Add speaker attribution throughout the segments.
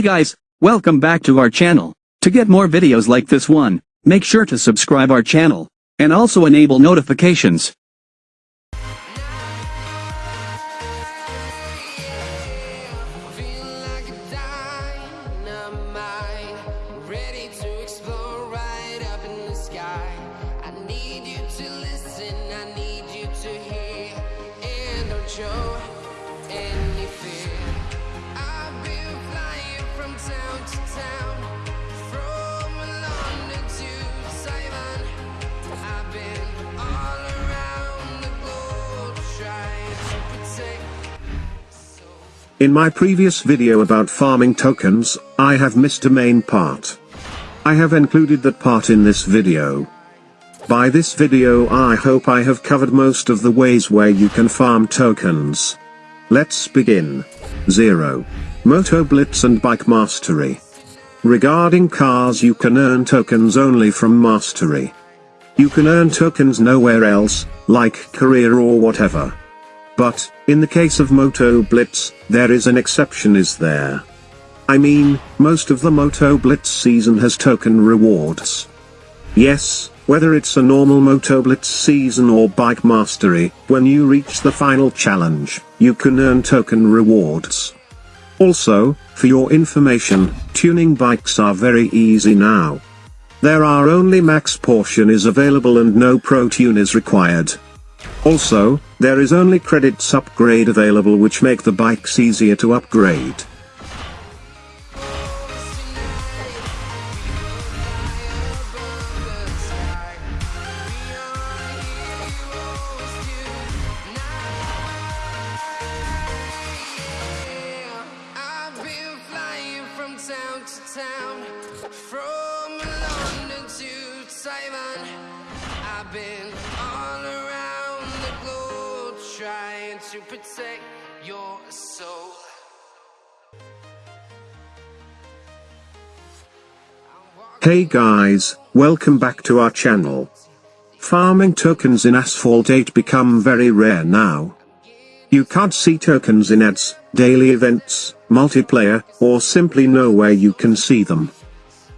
Speaker 1: Hey guys, welcome back to our channel. To get more videos like this one, make sure to subscribe our channel, and also enable notifications.
Speaker 2: In
Speaker 3: my previous video about farming tokens, I have missed a main part. I have included that part in this video. By this video I hope I have covered most of the ways where you can farm tokens. Let's begin. 0. Moto Blitz and Bike Mastery. Regarding cars you can earn tokens only from Mastery. You can earn tokens nowhere else, like career or whatever. But, in the case of Moto Blitz, there is an exception is there. I mean, most of the Moto Blitz season has token rewards. Yes, whether it's a normal Moto Blitz season or Bike Mastery, when you reach the final challenge, you can earn token rewards. Also, for your information, tuning bikes are very easy now. There are only max portion is available and no pro tune is required. Also, there is only credits upgrade available which make the bikes easier to upgrade.
Speaker 2: Town to town, from London to Taiwan. I've been all around the globe trying to protect your soul.
Speaker 3: Hey guys, welcome back to our channel. Farming tokens in Asphalt 8 become very rare now. You can't see tokens in ads, daily events, multiplayer, or simply nowhere you can see them.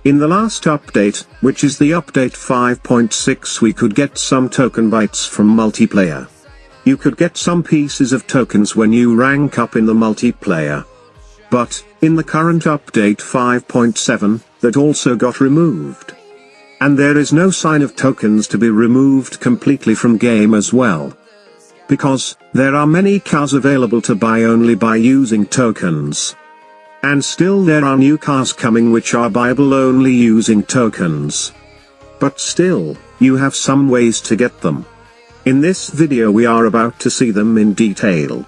Speaker 3: In the last update, which is the update 5.6 we could get some token bytes from multiplayer. You could get some pieces of tokens when you rank up in the multiplayer. But, in the current update 5.7, that also got removed. And there is no sign of tokens to be removed completely from game as well. Because, there are many cars available to buy only by using tokens. And still there are new cars coming which are buyable only using tokens. But still, you have some ways to get them. In this video we are about to see them in detail.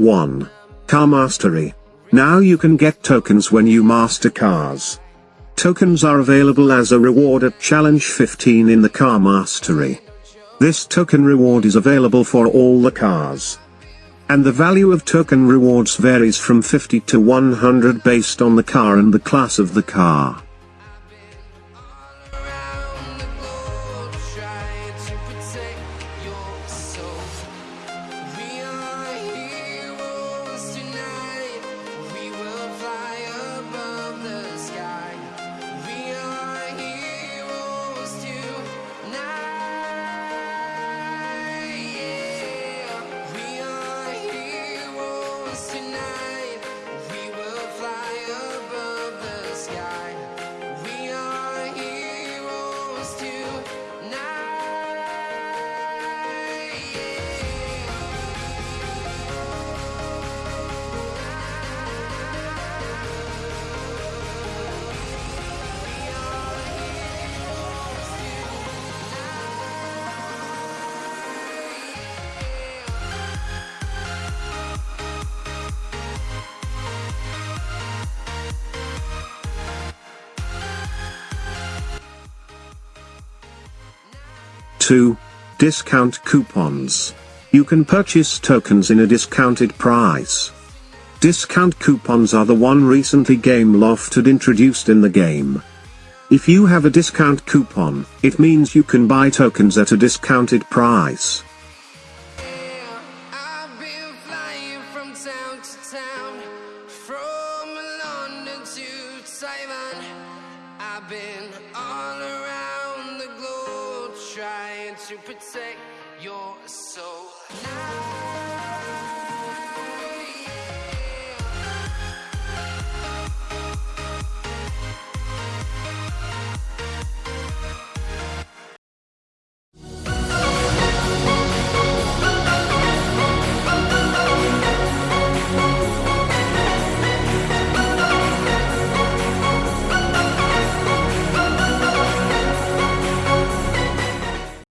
Speaker 3: One. Car Mastery. Now you can get tokens when you master cars. Tokens are available as a reward at Challenge 15 in the Car Mastery. This token reward is available for all the cars. And the value of token rewards varies from 50 to 100 based on the car and the class of the car. 2. Discount coupons. You can purchase tokens in a discounted price. Discount coupons are the one recently Gameloft had introduced in the game. If you have a discount coupon, it means you can buy tokens at a discounted price.
Speaker 1: I've been all around to protect your soul now.